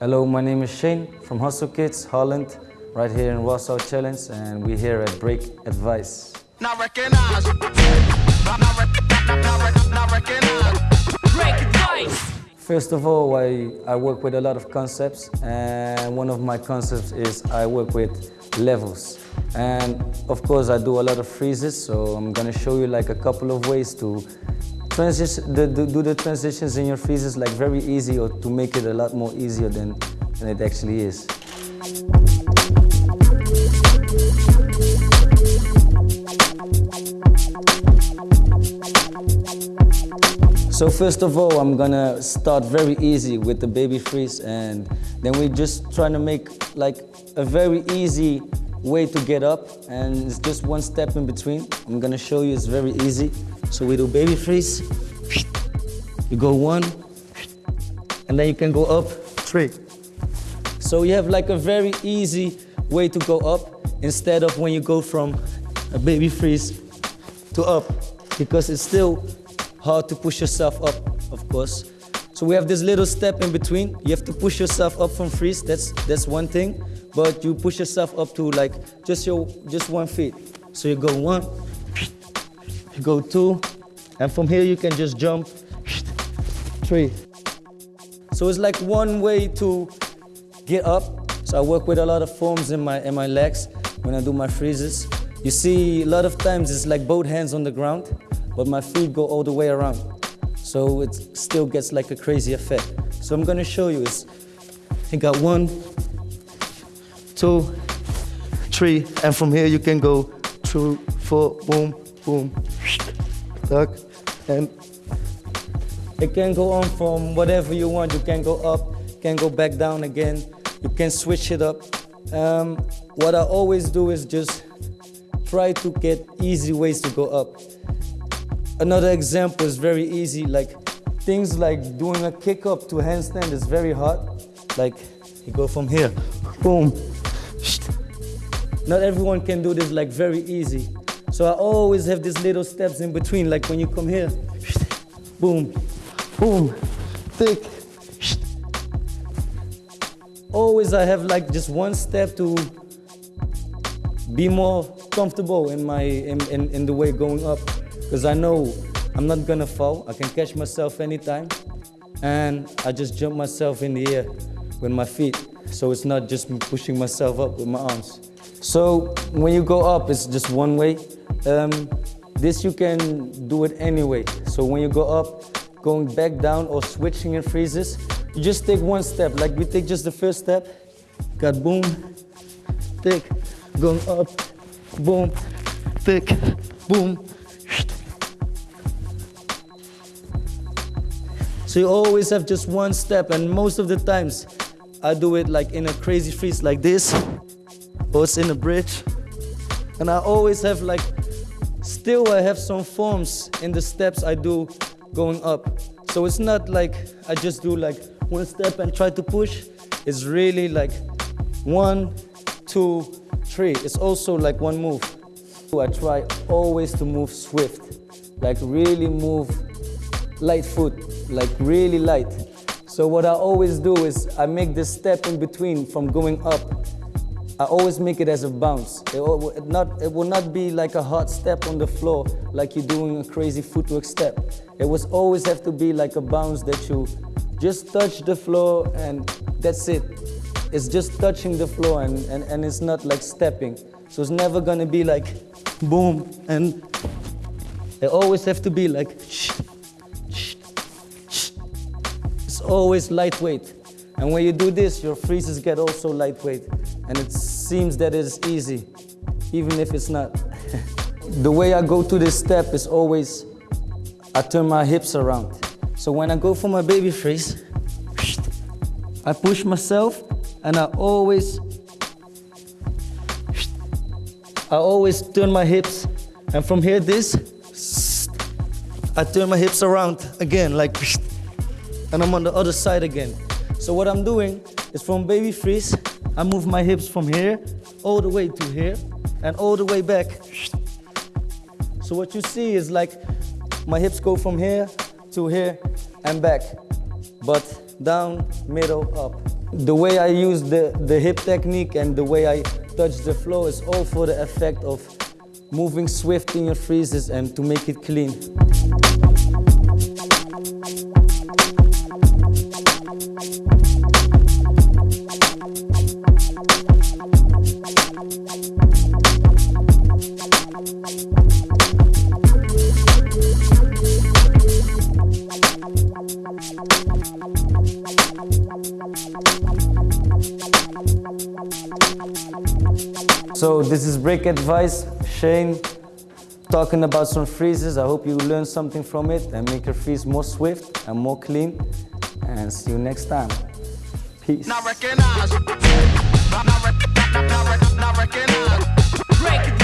Hello, my name is Shane from Hustle Kidz, Holland, right here in Warsaw Challenge, and we're here at Break Advice. Not recognize. Not, not, not, not, not recognize. Break advice. First of all, I, I work with a lot of concepts, and one of my concepts is I work with levels. And of course, I do a lot of freezes, so I'm gonna show you like a couple of ways to transition, the, the, do the transitions in your freezes like very easy or to make it a lot more easier than, than it actually is. So first of all, I'm gonna start very easy with the baby freeze and then we're just trying to make like a very easy way to get up and it's just one step in between. I'm gonna show you, it's very easy. So we do baby freeze, you go one, and then you can go up three. So you have like a very easy way to go up instead of when you go from a baby freeze to up because it's still hard to push yourself up, of course. So we have this little step in between. You have to push yourself up from freeze. That's that's one thing. But you push yourself up to like just your just one feet. So you go one, go two, and from here you can just jump three. So it's like one way to get up. So I work with a lot of forms in my in my legs when I do my freezes. You see, a lot of times it's like both hands on the ground but my feet go all the way around. So it still gets like a crazy effect. So I'm gonna show you is, I got one, two, three, and from here you can go two, four, boom, boom, tuck, and it can go on from whatever you want. You can go up, can go back down again. You can switch it up. Um, what I always do is just try to get easy ways to go up. Another example is very easy, like things like doing a kick up to handstand is very hard. Like you go from here, boom. Not everyone can do this like very easy. So I always have these little steps in between, like when you come here, boom, boom, thick. Always I have like just one step to be more comfortable in my in, in, in the way going up because I know I'm not gonna fall. I can catch myself anytime. And I just jump myself in the air with my feet. So it's not just me pushing myself up with my arms. So when you go up, it's just one way. Um, this you can do it anyway. So when you go up, going back down or switching in freezes, you just take one step. Like we take just the first step, got boom, thick, going up, boom, thick, boom, So you always have just one step and most of the times I do it like in a crazy freeze like this or it's in a bridge. And I always have like, still I have some forms in the steps I do going up. So it's not like I just do like one step and try to push. It's really like one, two, three. It's also like one move. I try always to move swift, like really move light foot, like really light. So what I always do is I make this step in between from going up. I always make it as a bounce. It will not, it will not be like a hard step on the floor, like you're doing a crazy footwork step. It will always have to be like a bounce that you just touch the floor and that's it. It's just touching the floor and, and, and it's not like stepping. So it's never gonna be like boom and it always have to be like shh, always lightweight. And when you do this, your freezes get also lightweight. And it seems that it is easy, even if it's not. the way I go to this step is always, I turn my hips around. So when I go for my baby freeze, I push myself and I always, I always turn my hips. And from here, this, I turn my hips around again, like, and I'm on the other side again. So what I'm doing is from baby freeze, I move my hips from here all the way to here and all the way back. So what you see is like my hips go from here to here and back, but down, middle, up. the way I use the, the hip technique and the way I touch the flow is all for the effect of moving swift in your freezes and to make it clean. So this is Break Advice, Shane talking about some freezes. I hope you learn something from it and make your freeze more swift and more clean. And see you next time. Peace. Not recognize. Break it